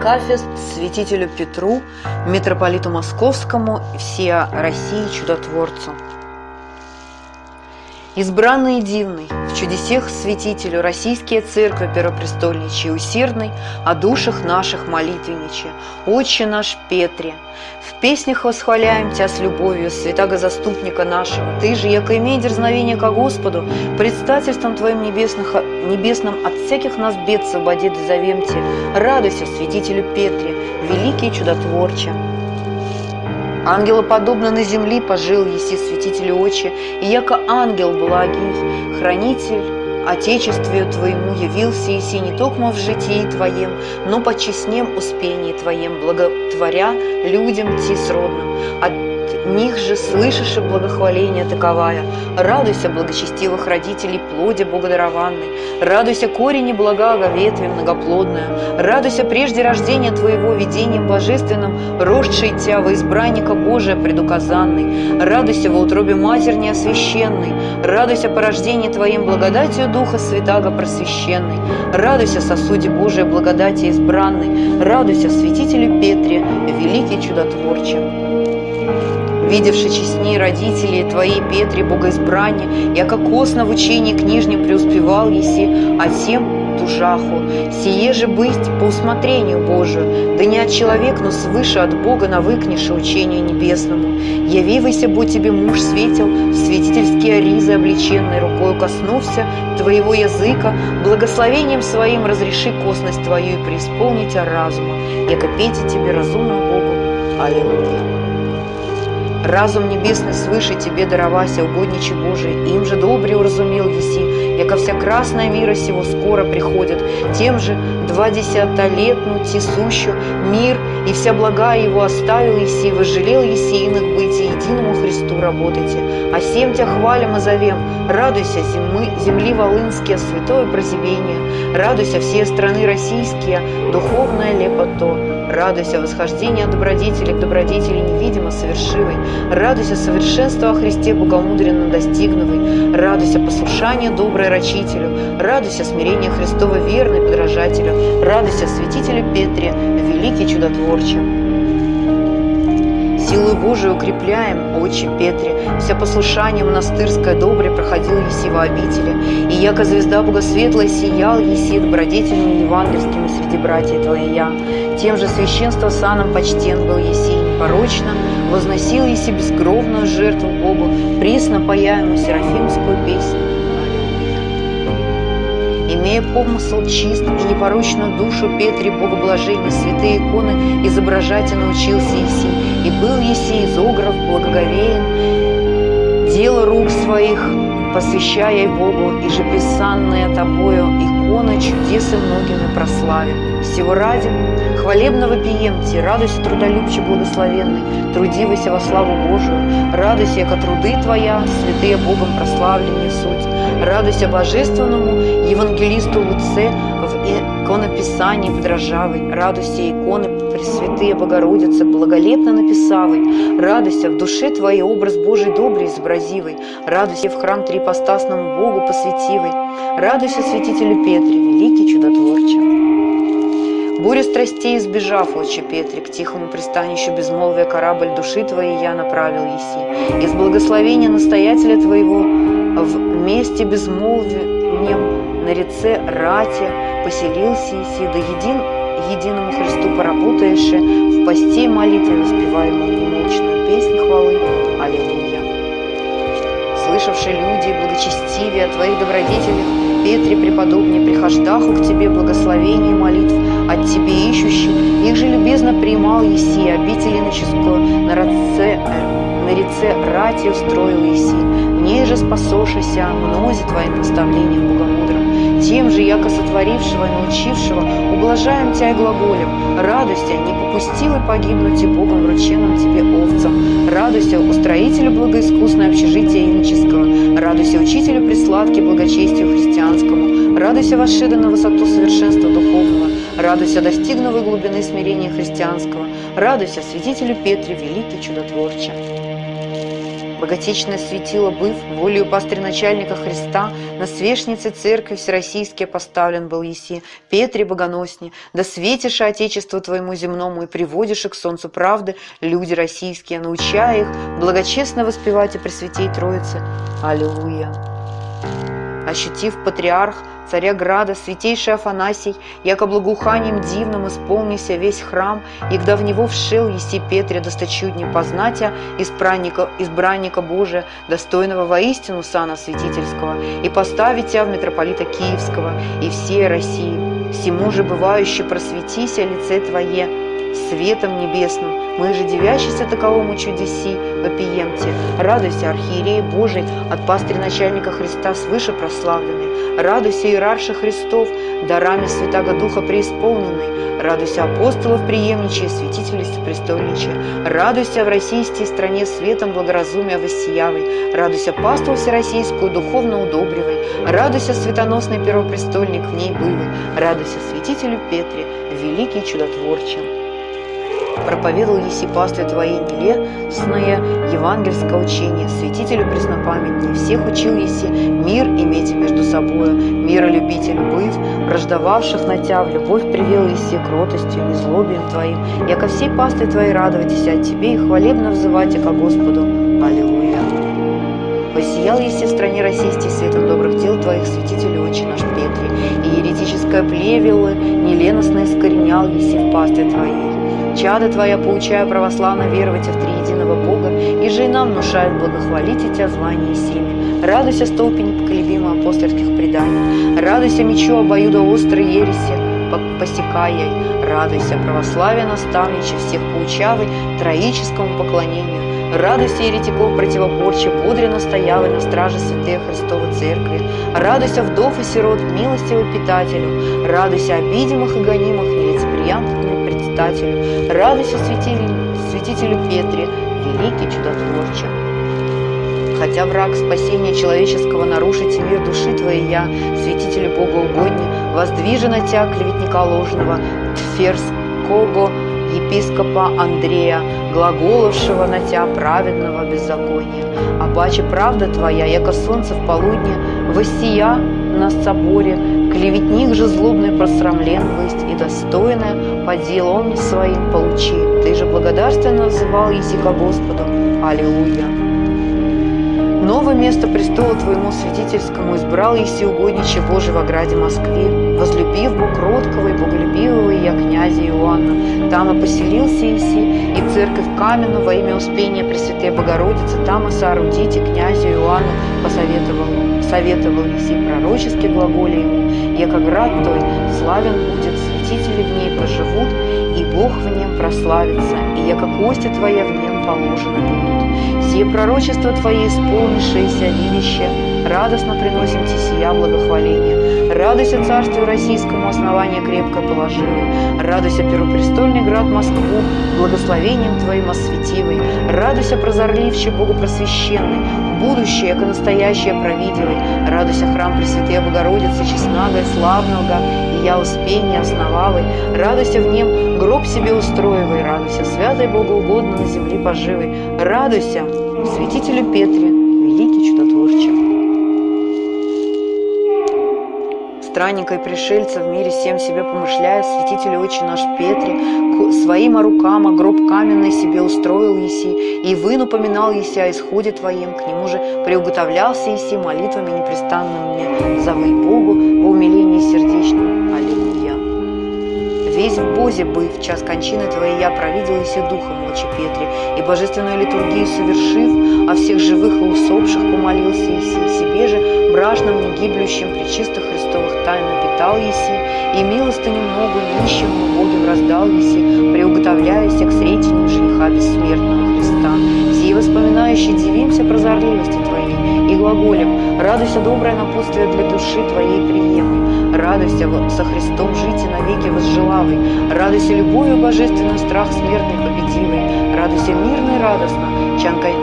Акафист святителю Петру, митрополиту Московскому, всея России чудотворцу. Избранный дивный, в чудесех святителю Российские церкви первопрестольничьи усердный, О душах наших молитвенниче, Отче наш Петре. В песнях восхваляем Тя с любовью, святаго заступника нашего. Ты же, яко имей дерзновение ко Господу, предстательством Твоим небесных, небесным от всяких нас бед свободи дозовем Те. Радуйся, святителю Петре, великий чудотворче. Ангелоподобно на земли пожил еси святителю очи, и яко ангел благий, хранитель Отечествию Твоему явился еси не только в житии Твоем, но по честнем успении Твоем, благотворя людям Ти сродным. От них же слышишь и благохваление таковая. Радуйся, благочестивых родителей, плоди богодарованной. Радуйся, корени благага, ветви многоплодная. Радуйся, прежде рождения Твоего видением божественным, росший Тя во избранника Божия предуказанный. Радуйся во утробе Матерь неосвященной. Радуйся по рождении Твоим благодатью Духа Святаго просвященной. Радуйся, сосуде Божия благодати избранной. Радуйся, святителю Петре, великий чудотворче видевши честней родителей твоей Петре богоизбрание, яко косно в учении книжнем преуспевал еси, а тем тужаху, сие же быть по усмотрению Божию, да не от человека, но свыше от Бога навыкнешь учению небесному. Явивайся, будь тебе муж светил, в святительские ризы облеченной рукой коснулся твоего языка, благословением своим разреши косность твою и преисполнить разума, яко пейте тебе разумному Богу. Аллилуйя. Разум небесный свыше тебе даровася, угодничи Божий, им же добре уразумел еси, яко вся красная мира сего скоро приходит, тем же два десята лет, тесущу мир, и вся блага его оставил еси, возжалел еси иных быть, и единому Христу работайте. А всем тебя хвалим и зовем, радуйся, земли, земли волынские, святое прозевение, радуйся все страны российские, духовное лепото, Радуйся восхождение добродетели к добродетели невидимо совершивой. Радуйся совершенства о Христе богомудренно достигнувой. Радуйся послушание доброй рачителю. Радуйся смирение Христова верной подражателю. Радуйся святителю Петре, великий чудотворче. Силою Божию укрепляем, Отче Петре, вся послушание монастырское добре проходил еси во обители, и яко звезда Богосветлая сиял еси добродетельными евангельскими среди братьев твоя. Тем же священство саном почтен был еси непорочно, возносил еси бескровную жертву Богу, присно паяемую серафимскую песню имея помысл чист и непорочную душу Петре Богоблажения, святые иконы изображать и научился Еси, и был Еси изограф благоговеен, дело рук своих, посвящая Богу, и же писанные тобою иконы чудесы многими прославим. Всего ради хвалебного пиемте, радуйся трудолюбче благословенный, трудивайся во славу Божию, радуйся, яко труды твоя, святые Богом прославленные суть, радуйся божественному евангелисту Луце в иконописании подражавой, радуйся иконы Пресвятые Богородицы, благолепно написавой, радуйся в душе твоей образ Божий добрый изобразивый, радуйся в храм трипостасному Богу посвятивой, радуйся святителю Петре, великий чудотворче. Буря страстей избежав, отче Петре, к тихому пристанищу безмолвия корабль души твоей я направил еси. Из благословения настоятеля твоего в месте безмолвием на реце Рате поселился еси, да един единому Христу поработаешь, в посте молитве воспеваемую немолчную хвалы. Аллилуйя. Слышавшие люди, благочестивее о Твоих добродетелях, Петре преподобне, прихождаху к Тебе благословение молитв, от Тебе ищущий, их же любезно принимал Еси, иноческую на раце, э, на реце рати устроил Еси, в ней же спасошися мнозе Твоим наставлением богомудрым, тем же, яко сотворившего и научившего, ублажаем Тебя и глаголем. Радуйся, не попустил и погибнуть и Богом врученным Тебе овцам. Радуйся, устроителю благоискусное общежития иноческого. Радуйся, учителю присладки благочестию христианскому. Радуйся, восшеда на высоту совершенства духовного. Радуйся, достигнувой глубины смирения христианского. Радуйся, святителю Петре, великий чудотворче. Боготечное светило быв, волею пастырь-начальника Христа, на свешнице церкви всероссийские поставлен был еси, Петре богоносни, да светишь Отечеству твоему земному и приводишь к солнцу правды люди российские, научая их благочестно воспевать и пресвятей Троицы. Аллилуйя! Ощутив патриарх царя Града, святейший Афанасий, яко благоуханием дивным исполнися весь храм, и когда в него вшел еси Петре досточудне познатя избранника, избранника Божия, достойного воистину сана святительского, и поставить тебя в митрополита Киевского и всей России. Всему же бывающе просветися лице Твое, светом небесным, мы же девящийся таковому чудеси вопиемте. Радуйся, архиерей Божий, от пастыря начальника Христа свыше прославленный. Радуйся, иерарша Христов, дарами Святаго Духа преисполненный. Радуйся, апостолов преемничая, святителей престольничая. Радуйся в российской стране светом благоразумия воссиявой. Радуйся, паству всероссийскую духовно удобривай. Радуйся, светоносный первопрестольник в ней бывый. Радуйся, святителю Петре, великий чудотворче проповедовал еси пастве Твоей нелестное евангельское учение, святителю преснопамятнее, всех учил еси мир иметь между собою, миролюбителю быв, враждовавших на Тя, в любовь привел еси кротостью, незлобием Твоим, яко всей пастве Твоей радовайтесь от Тебе и хвалебно взывайте ко Господу. Аллилуйя. Посиял еси в стране российской светом добрых дел Твоих, святитель Отче наш Петри, и еретическое плевелы неленостно искоренял еси в пастве Твоей. Чада Твоя, поучая православно веровать в триединого Бога, и же и нам внушает благохвалить Тебя звание семи. Радуйся столпе непоколебимо апостольских преданий, радуйся мечу обоюдо острой ереси, посекая, радуйся православие наставниче всех поучавой троическому поклонению, Радуйся, еретиков противоборче, бодре настоявы на страже святые Христовой Церкви. Радуйся, вдов и сирот, милостивый питателю. Радуйся, обидимых и гонимых, нелицеприятным предстателю. Радуйся, святителю, святителю Петре, великий чудотворче. Хотя враг спасения человеческого нарушить мир души твоей я, святителю Бога угодни, воздвижена тебя, клеветника ложного, Тферского, епископа Андрея, глаголовшего на тебя праведного беззакония. А баче правда твоя, яко солнце в полудне, воссия на соборе, клеветник же злобный просрамлен быть и достойное по делам своим получи. Ты же благодарственно называл языка Господу. Аллилуйя. Новое место престола Твоему святительскому избрал Еси угодниче Божий в ограде Москве, возлюбив Бог кроткого и боголюбивого я князя Иоанна. Там и поселился Еси, и церковь каменную во имя Успения Пресвятой Богородицы, там и соорудите князю Иоанну посоветовал, советовал Еси пророчески глаголе ему, яко град той славен будет, святители в ней проживут, и Бог в нем прославится, и яко кости Твоя в нем положены будут. Сие пророчество Твое исполнившееся видяще, радостно приносим Ти сия. Радуйся царствию российскому основание крепко положило. Радуйся первопрестольный град Москву, благословением Твоим осветивой. Радуйся прозорливче Богу просвященный, будущее, яко настоящее провидевой. Радуйся храм Пресвятая Богородицы, честнага и славного, и я успение основавой. Радуйся в нем, гроб себе устроивай, радуйся, святой Богу угодно на земле поживой. Радуйся, святителю Петре, великий чудотворче. Странника и пришельца в мире всем себе помышляя, святитель очень наш Петре, своим рукам гроб каменный себе устроил еси, и выну поминал еси о исходе твоим, к нему же приуготовлялся еси молитвами непрестанными, зовы Богу во умилении сердечном. Аллилуйя. Весь в Бозе быв, в час кончины твоей я провидел еси духом ночи Петре, и божественную литургию совершив, о всех живых и усопших помолился еси, себе же бражным, негиблющим, причистых Христовых тайн напитал еси, и милостыню много нищим убогим раздал еси, приуготовляясь к сретению жениха бессмертного Христа. Сии воспоминающие дивимся прозорливости Твоей и глаголем, радуйся доброе напутствие для души Твоей приемлемой, радуйся со Христом жить и навеки возжелавой, радуйся любовью божественную страх смертный победивый, Радуйся мирно и радостно,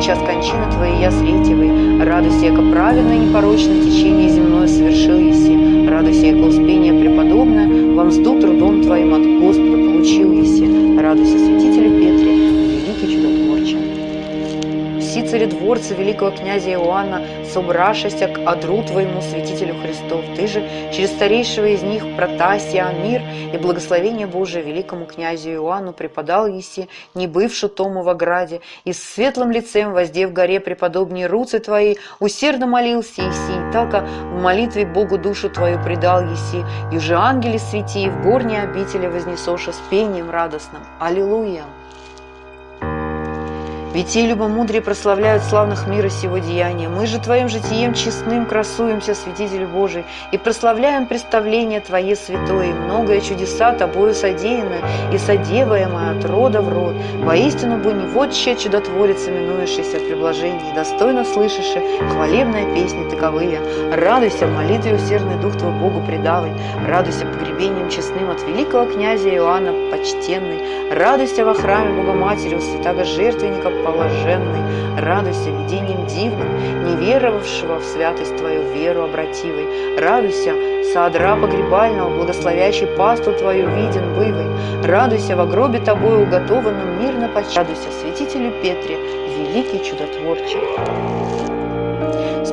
час кончины Твоей я сретивый. Радуйся, яко праведно и непорочно течение земное совершил еси. Радуйся, яко успение преподобное, вам мзду трудом Твоим от Господа получил еси. Радуйся, святителю Петре. Все царедворцы великого князя Иоанна собрашися к одру Твоему, святителю Христов. Ты же через старейшего из них, Протасия, мир и благословение Божие великому князю Иоанну преподал еси, не бывши тому в ограде, и с светлым лицем, воздев горе преподобнее руцы Твои, усердно молился еси, така в молитве Богу душу Твою предал еси, и уже ангели свети, в горней обители вознесоша с пением радостным. Аллилуйя! Ведь и любомудрие прославляют славных мира сего деяния. Мы же Твоим житием честным красуемся, Святитель Божий, и прославляем представление Твое святое, многое чудеса Тобою содеянное и содеваемое от рода в род. Воистину бы не вот че чудотворец, именующийся в приблажении, достойно слышишь хвалебные песни таковые. Радуйся в молитве усердный дух Твой Богу предавай, радуйся погребением честным от великого князя Иоанна почтенный, радуйся во храме Богоматери у святого жертвенника положенный, радуйся видением дивным, не веровавшего в святость Твою веру обративой, радуйся, садра погребального, благословящий пасту Твою виден бывой, радуйся во гробе Тобою уготованном мирно почти, радуйся святителю Петре, великий чудотворче.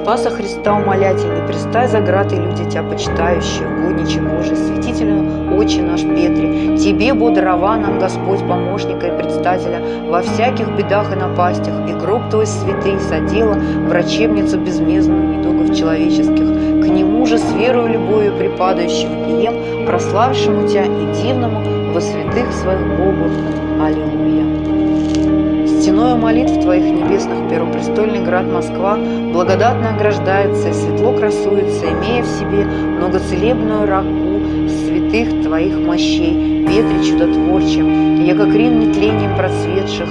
Спаса Христа умолятельный, пристай за град и люди тебя почитающие, угодниче Божий, святителю, Отче наш Петре, Тебе, бодрова нам, Господь, помощника и предстателя, во всяких бедах и напастях, и гроб Твой святый содела, врачебницу безмездную недугов человеческих, к Нему же с верою любовью припадающим ием, прославившему Тебя и дивному во святых своих Богу. Аллилуйя. Стеною молитв Твоих небесных первопрестольный град Москва благодатно ограждается и светло красуется, имея в себе многоцелебную раку святых Твоих мощей, ветре чудотворчим, яко крин нетлением процветших,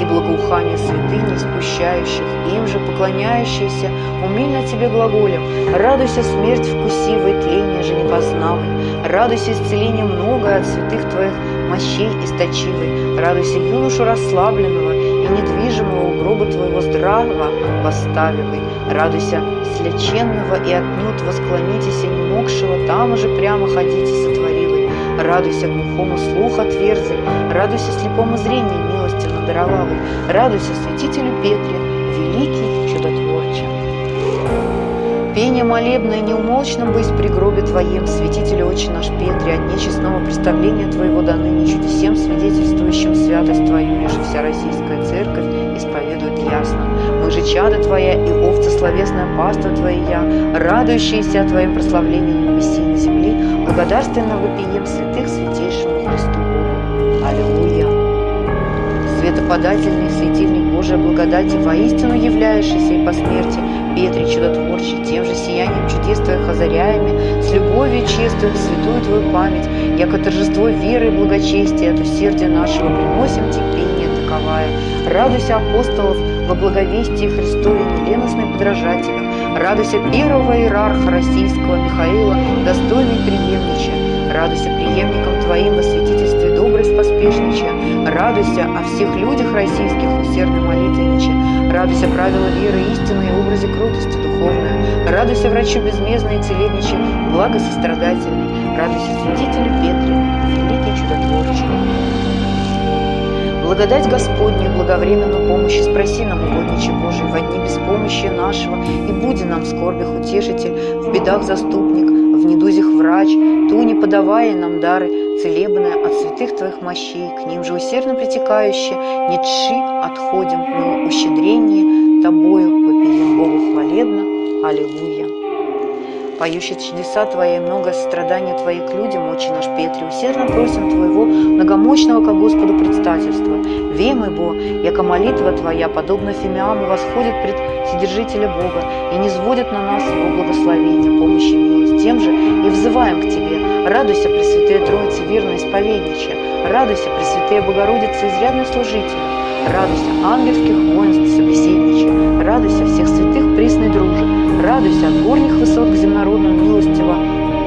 и благоухание святыни спущающих, им же поклоняющиеся, умильно Тебе глаголем, радуйся смерть вкусивой, тление же не познавай, радуйся исцеление многое от святых Твоих мощей источивой, радуйся юношу расслабленного, и недвижимого гроба твоего здравого восставивай. Радуйся слеченного и отнюдь восклонитесь не могшего, там уже прямо ходите сотворивай. Радуйся глухому слух отверзай, радуйся слепому зрению милости надаровавой, радуйся святителю Петре, великий чудотворче. Пение молебное неумолчно быть при гробе Твоем, святитель Отче наш Петре, от нечестного представления Твоего до ныне чудесем свидетельствующим святость Твою, же вся российская церковь исповедует ясно. Мы же чада Твоя и овца словесная паства Твоя, радующиеся Твоим прославлением небеси и на земле, благодарственно вопием святых святейшему Христу Богу. Аллилуйя! Светоподательный светильник Божия благодати, воистину являющийся и по смерти, Петре чудотворче, тем же сиянием чудес Твоих озаряями, с любовью честную святую Твою память, яко торжество веры и благочестия от усердия нашего приносим терпение таковая. Радуйся апостолов во благовестии Христове неленостной подражателю, радуйся первого иерарха российского Михаила, достойный преемнича, радуйся преемникам Твоим во святительстве добрость поспешнича, радуйся о всех людях российских усердно молитвеннича, радуйся правила веры истины и образе крутости духовная, радуйся врачу безмездной и целебниче, благо сострадательный, радуйся святителю Петре, великий чудотворче. Благодать Господню, благовременную помощь спроси нам, угодниче Божий, во дни помощи нашего, и буди нам в скорбях утешитель, в бедах заступник, в недузях врач, ту не подавая нам дары, целебное от святых Твоих мощей, к ним же усердно притекающие, не тши отходим мы ущедрение Тобою, вопием Богу хвалебно. Аллилуйя. Поющий чудеса Твои и много страданий Твоих к людям, Отче наш Петре, усердно просим Твоего многомощного ко Господу предстательства. Вемы, Бо, яко молитва Твоя, подобно Фимиаму, восходит пред Содержителя Бога и не сводит на нас Его благословения, помощи и милость. Тем же и взываем к Тебе. Радуйся, Пресвятая Троица, верно исповедничая. Радуйся, Пресвятая Богородица, изрядный служитель. Радуйся, ангельских воинств, собеседничая. Радуйся, всех святых пресной дружи. Радуйся от горних высот к земнородным милостиво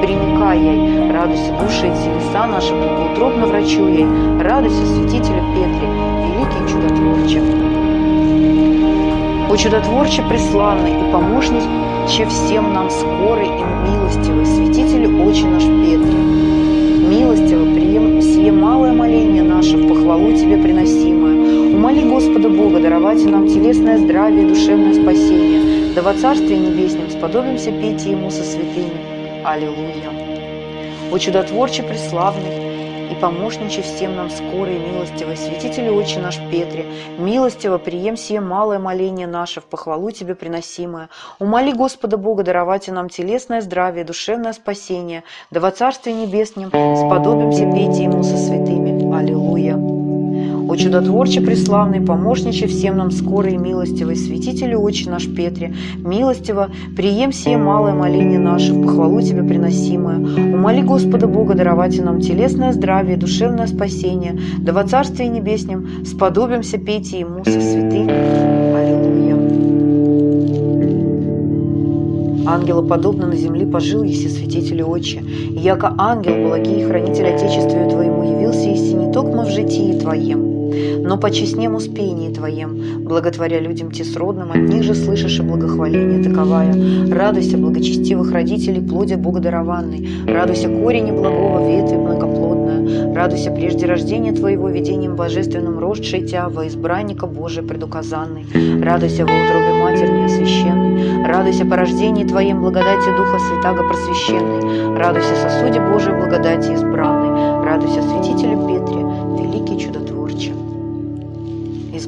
приникай ей. Радуйся, души и телеса наши, благоутробно врачу ей. Радуйся, святителю Петре, великий чудо чудотворче. О чудотворче преславный и помощниче всем нам скорый и милостивый, святитель очи наш Петре. Милостиво прием сие малое моление наше в похвалу Тебе приносимое. Умоли Господа Бога даровать нам телесное здравие душевное спасение, да во Царстве Небеснем сподобимся петь Ему со святыми. Аллилуйя. О чудотворче преславный, и помощниче всем нам скорой и милостивой, святитель Отче наш Петре, милостиво прием сие малое моление наше в похвалу Тебе приносимое. Умоли Господа Бога даровать нам телесное здравие, душевное спасение, да во Царстве Небеснем сподобимся петь Ему со святыми. Аллилуйя. О чудотворче преславный, помощниче всем нам скорый и милостивый, святителю Отче наш Петре, милостиво, прием сие малое моление наше, в похвалу Тебе приносимое. Умоли Господа Бога даровать нам телесное здравие, душевное спасение, да во Царстве Небеснем сподобимся петь Ему со святыми. Аллилуйя. Ангела подобно на земле пожил еси святителю Отче, и яко ангел благий хранитель Отечествию Твоему явился еси не токмо в житии Твоем, но по честнем успении Твоем, благотворя людям тесродным, от них же слышишь и благохваление таковая. Радуйся, благочестивых родителей, плодя Богодарованный, радуйся корень благого ветви многоплодная, радуйся прежде рождения Твоего видением божественным росшей Тя во избранника Божия предуказанный, радуйся во утробе матери неосвященной, радуйся по рождении Твоем благодати Духа Святаго просвященный, радуйся сосуде Божией благодати избранной, радуйся святителю Петре,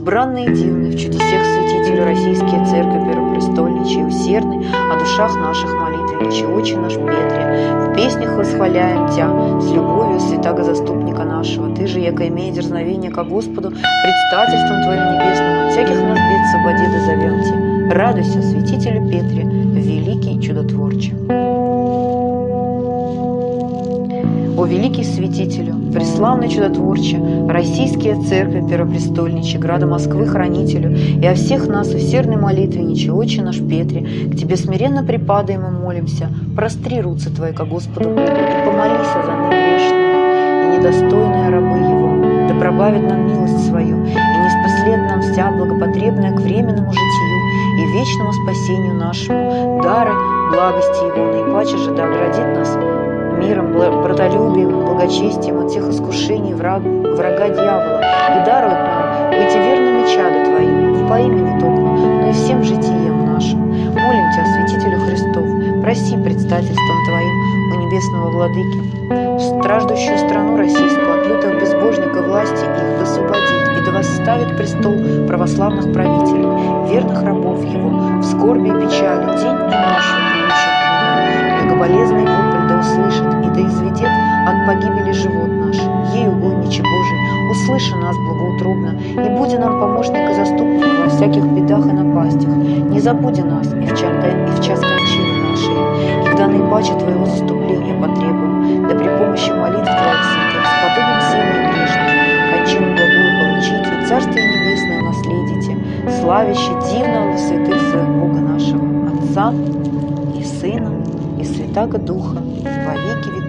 избранный и дивный, в чудесах святителю Российские Церковь Первопрестольничий, усердный, о душах наших молитвенничий, Отче наш Петре, в песнях восхваляем Тя, с любовью святаго заступника нашего, Ты же, яко имея дерзновение ко Господу, предстательством Твоим небесным, от всяких нас бед свободи да зовем Те. Радуйся, святителю Петре, великий чудотворче. О великий святителю, преславный чудотворче, Российские церкви первопрестольниче, Града Москвы хранителю, и о всех нас усердной молитвенниче, Отче наш Петре, к Тебе смиренно припадаем и молимся, простри руцы Твои ко Господу и помолись за ны грешные и недостойные рабы Его, да пробавит нам милость свою, и не спослед нам вся благопотребная к временному житию и вечному спасению нашему, дары благости Его, наипаче же да оградит нас миром, братолюбием, благочестием от всех искушений враг, врага дьявола. И дарует нам быть верными чады Твоими, не по имени только, но и всем житием нашим. Молим Тебя, святителю Христов, проси предстательством Твоим у небесного Владыки, страждущую страну российскую от лютых безбожников власти их освободит и да восставит престол православных правителей, верных рабов Его, в скорби и печали, день и ночь, да услышит и да изведет от погибели живот наш. Ей, угодниче Божий, услыши нас благоутробно, и буди нам помощник и заступник во всяких бедах и напастях. Не забуди нас и в, чар, и в час кончины нашей, когда наипаче Твоего заступления потребуем, да при помощи молитв Твоих святых сподобим силы грешных, кончину благую получить и Царствие Небесное наследите, славящий дивного святых своих Бога нашего, Отца и Сына Святаго Духа во веки веков.